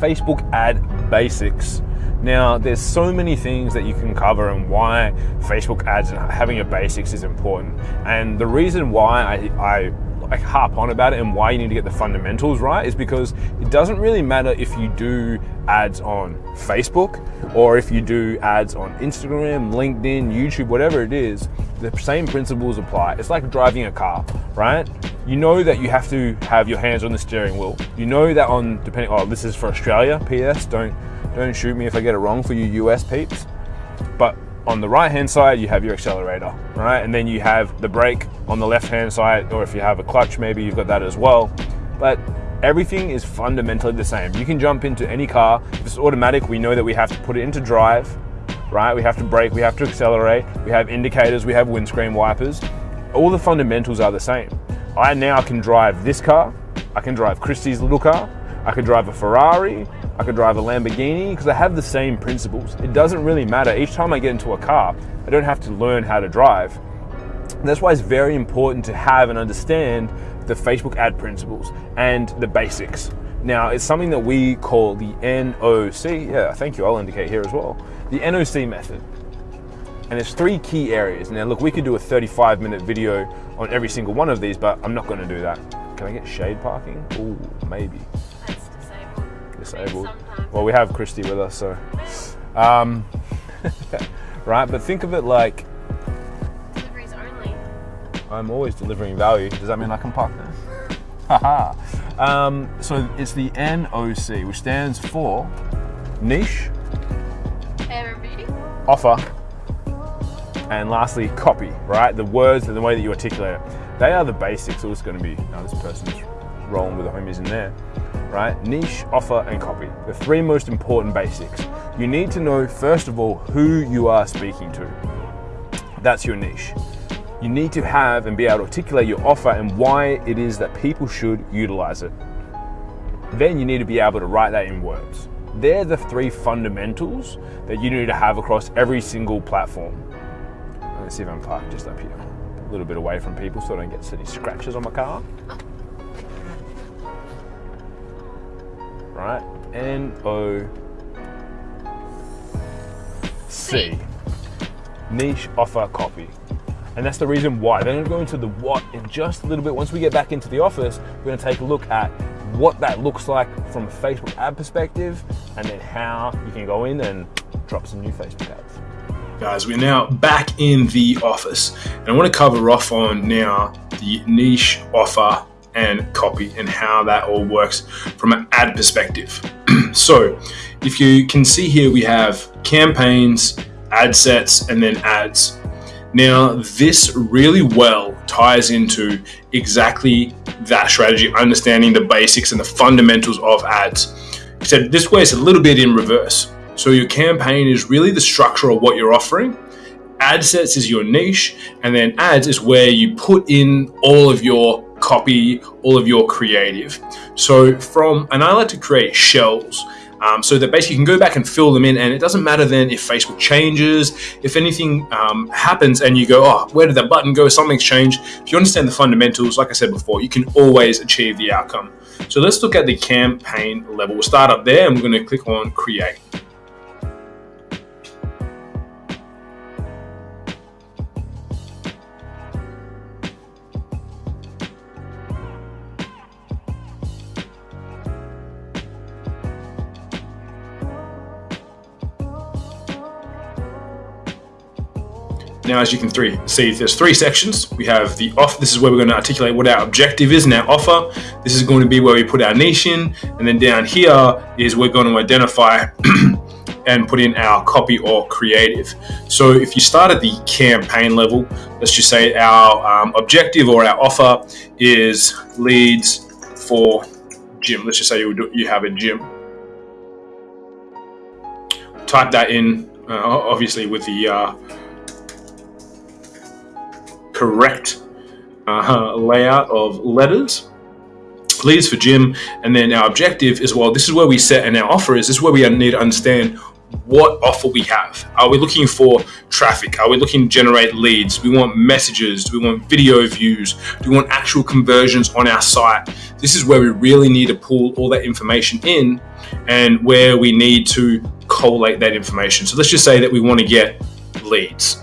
Facebook ad basics. Now, there's so many things that you can cover and why Facebook ads and having your basics is important. And the reason why I, I like harp on about it and why you need to get the fundamentals right is because it doesn't really matter if you do ads on Facebook or if you do ads on Instagram, LinkedIn, YouTube, whatever it is, the same principles apply. It's like driving a car, right? You know that you have to have your hands on the steering wheel. You know that on depending oh this is for Australia, PS, don't don't shoot me if I get it wrong for you US peeps. But on the right hand side, you have your accelerator, right? And then you have the brake on the left hand side, or if you have a clutch, maybe you've got that as well. But everything is fundamentally the same. You can jump into any car. If it's automatic, we know that we have to put it into drive, right? We have to brake, we have to accelerate, we have indicators, we have windscreen wipers. All the fundamentals are the same. I now can drive this car, I can drive Christy's little car, I could drive a Ferrari, I could drive a Lamborghini, because I have the same principles. It doesn't really matter. Each time I get into a car, I don't have to learn how to drive. And that's why it's very important to have and understand the Facebook ad principles and the basics. Now, it's something that we call the NOC. Yeah, thank you. I'll indicate here as well. The NOC method. And there's three key areas. Now, look, we could do a 35 minute video on every single one of these, but I'm not going to do that. Can I get shade parking? Ooh, maybe That's disabled. Disabled. Well, we have Christy with us, so. Um, right, but think of it like. Deliveries only. I'm always delivering value. Does that mean I can park there? Haha. um, so it's the NOC, which stands for niche, Hair and beauty. offer, and lastly, copy, right? The words and the way that you articulate it. They are the basics. All it's going to be. Now, this person's rolling with the homies in there right? Niche, offer, and copy. The three most important basics. You need to know, first of all, who you are speaking to. That's your niche. You need to have and be able to articulate your offer and why it is that people should utilize it. Then you need to be able to write that in words. They're the three fundamentals that you need to have across every single platform. Let's see if I'm parked just up here, a little bit away from people so I don't get any scratches on my car. right? N O C. Niche offer copy. And that's the reason why. Then I'm going to the what in just a little bit. Once we get back into the office, we're going to take a look at what that looks like from a Facebook ad perspective and then how you can go in and drop some new Facebook ads. Guys, we're now back in the office and I want to cover off on now the niche offer and copy and how that all works from an ad perspective. so if you can see here, we have campaigns, ad sets, and then ads. Now, this really well ties into exactly that strategy, understanding the basics and the fundamentals of ads. Except this way, it's a little bit in reverse. So, your campaign is really the structure of what you're offering. Ad sets is your niche, and then ads is where you put in all of your copy all of your creative. So from, and I like to create shells. Um, so that basically you can go back and fill them in, and it doesn't matter then if Facebook changes, if anything um, happens, and you go, oh, where did that button go? Something's changed. If you understand the fundamentals, like I said before, you can always achieve the outcome. So let's look at the campaign level. We'll start up there, and we're going to click on Create. Now, as you can three, see, there's three sections. We have the off. This is where we're going to articulate what our objective is and our offer. This is going to be where we put our niche in. And then down here is we're going to identify and put in our copy or creative. So if you start at the campaign level, let's just say our um, objective or our offer is leads for gym. Let's just say you, do, you have a gym. Type that in, uh, obviously with the uh, correct uh, layout of letters. Leads for gym. and then our objective is well, this is where we set, and our offer is this is where we need to understand what offer we have. Are we looking for traffic? Are we looking to generate leads? Do we want messages? Do we want video views? Do we want actual conversions on our site? This is where we really need to pull all that information in and where we need to collate that information. So let's just say that we want to get leads.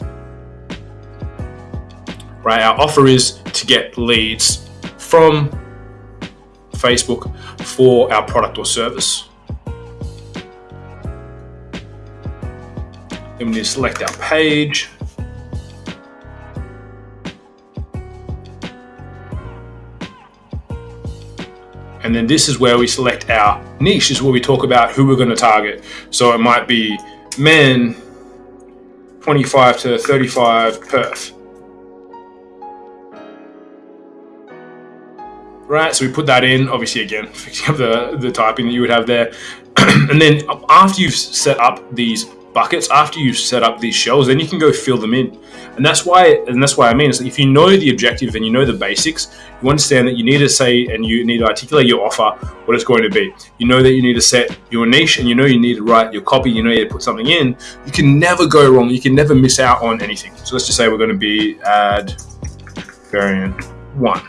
Right, our offer is to get leads from Facebook for our product or service. Then we need to select our page. And then this is where we select our niche, is where we talk about who we're going to target. So it might be men 25 to 35 Perth. Right, so we put that in, obviously again, fixing up the, the typing that you would have there. and then after you've set up these buckets after you've set up these shells, then you can go fill them in. And that's why, and that's why I mean, is if you know the objective and you know the basics, you understand that you need to say and you need to articulate your offer, what it's going to be. You know that you need to set your niche and you know you need to write your copy, you know you need to put something in. You can never go wrong. You can never miss out on anything. So let's just say we're going to be ad variant one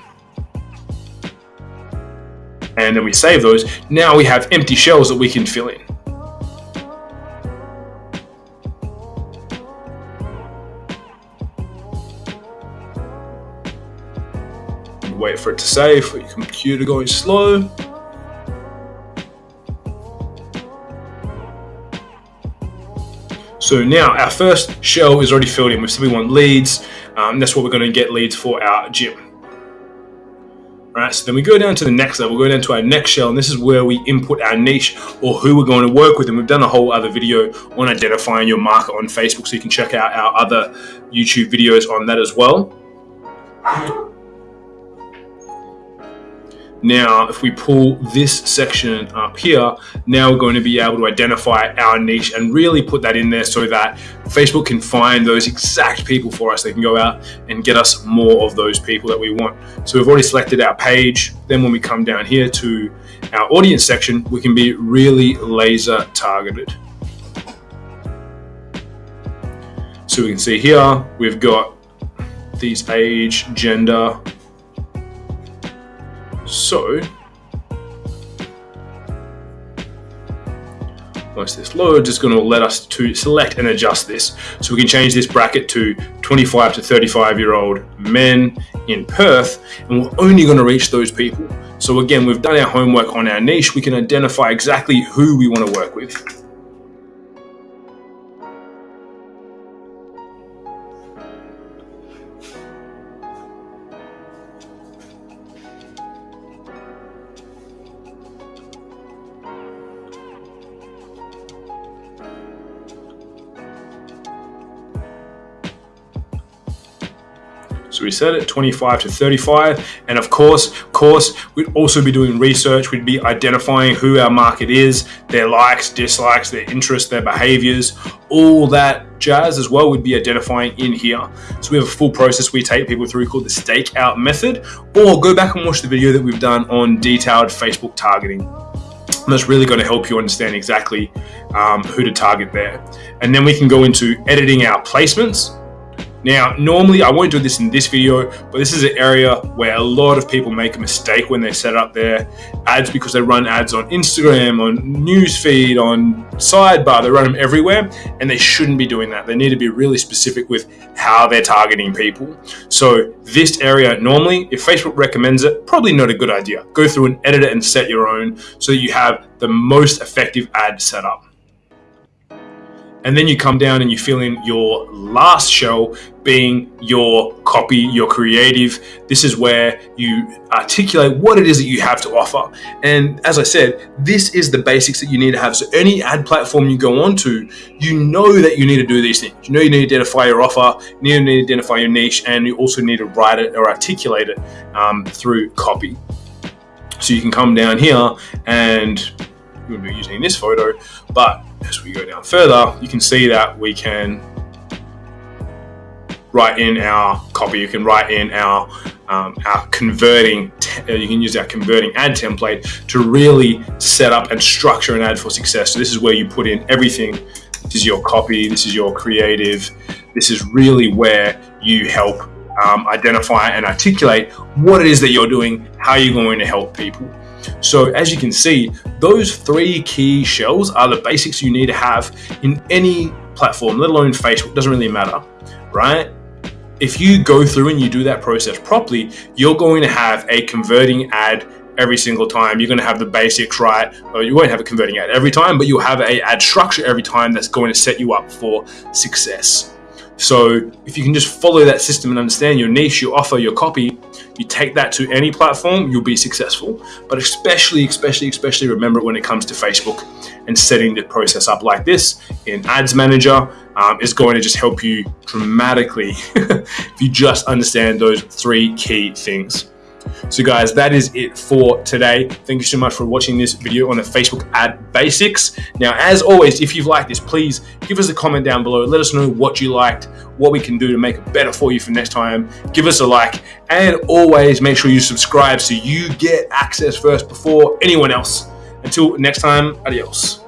and then we save those. Now we have empty shells that we can fill in. wait for it to save, for your computer going slow. So now our first shell is already filled in. We said we want leads. Um, that's what we're going to get leads for our gym. Right, so then we go down to the next level, we go down to our next shell, and this is where we input our niche or who we're going to work with. And we've done a whole other video on identifying your market on Facebook, so you can check out our other YouTube videos on that as well. Now, if we pull this section up here, now we're going to be able to identify our niche and really put that in there so that Facebook can find those exact people for us. They can go out and get us more of those people that we want. So we've already selected our page. Then when we come down here to our audience section, we can be really laser targeted. So we can see here, we've got these age, gender, so, once this loads, it's going to let us to select and adjust this. So we can change this bracket to 25 to 35 year old men in Perth, and we're only going to reach those people. So again, we've done our homework on our niche. We can identify exactly who we want to work with. So we set it 25 to 35. And of course, course, we'd also be doing research. We'd be identifying who our market is, their likes, dislikes, their interests, their behaviors, all that jazz as well. We'd be identifying in here. So we have a full process we take people through called the stakeout method, or go back and watch the video that we've done on detailed Facebook targeting. And that's really going to help you understand exactly um, who to target there. And then we can go into editing our placements. Now, normally I won't do this in this video, but this is an area where a lot of people make a mistake when they set up their ads because they run ads on Instagram, on newsfeed, on sidebar, they run them everywhere, and they shouldn't be doing that. They need to be really specific with how they're targeting people. So this area, normally, if Facebook recommends it, probably not a good idea. Go through and edit it and set your own so that you have the most effective ad set up and then you come down and you fill in your last shell being your copy, your creative. This is where you articulate what it is that you have to offer. And as I said, this is the basics that you need to have. So any ad platform you go onto, you know that you need to do these things. You know you need to identify your offer, you need to identify your niche, and you also need to write it or articulate it um, through copy. So you can come down here and we'll be using this photo, but as we go down further, you can see that we can write in our copy. You can write in our um, our converting. Uh, you can use our converting ad template to really set up and structure an ad for success. So this is where you put in everything this is your copy, this is your creative. This is really where you help um, identify and articulate what it is that you're doing, how you're going to help people. So as you can see, those three key shells are the basics you need to have in any platform, let alone Facebook, doesn't really matter, right? If you go through and you do that process properly, you're going to have a converting ad every single time. You're going to have the basics right. Or you won't have a converting ad every time, but you'll have a ad structure every time that's going to set you up for success. So if you can just follow that system and understand your niche, your offer, your copy, you take that to any platform, you'll be successful. But especially, especially, especially remember when it comes to Facebook and setting the process up like this in Ads Manager um, is going to just help you dramatically if you just understand those three key things. So guys, that is it for today. Thank you so much for watching this video on the Facebook ad basics. Now, as always, if you've liked this, please give us a comment down below. Let us know what you liked, what we can do to make it better for you for next time. Give us a like and always make sure you subscribe so you get access first before anyone else. Until next time, adios.